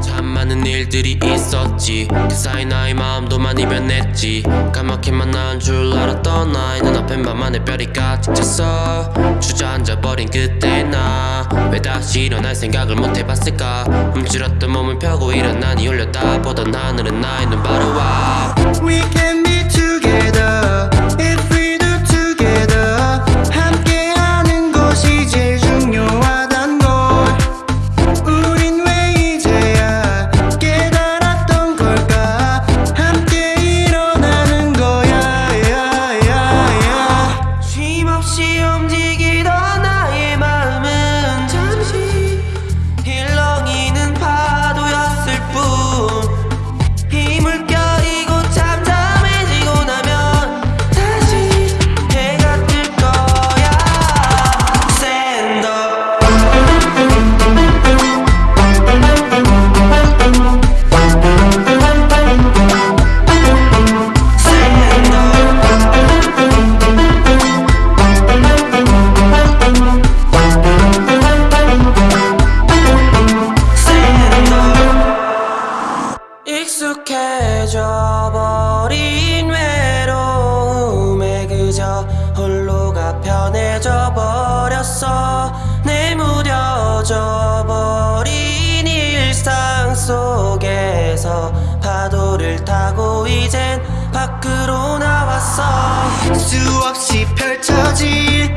참 많은 일들이 있었지. 그 사이 나의 마음도 많이 변했지. 까맣게 만난 줄 알았던 나의 눈앞에 밤하늘 별이 가득 찼어. 주저앉아버린 그때 나. 왜 다시 일어날 생각을 못 해봤을까? 움츠렸던 몸을 펴고 일어나니 올렸다 보던 하늘은 나의 눈 바로 와 익숙해져 버린 외로움에 그저 홀로가 편해져 버렸어. 내무뎌져 버린 일상 속에서 파도를 타고 이젠 밖으로 나왔어. 수 없이 펼쳐질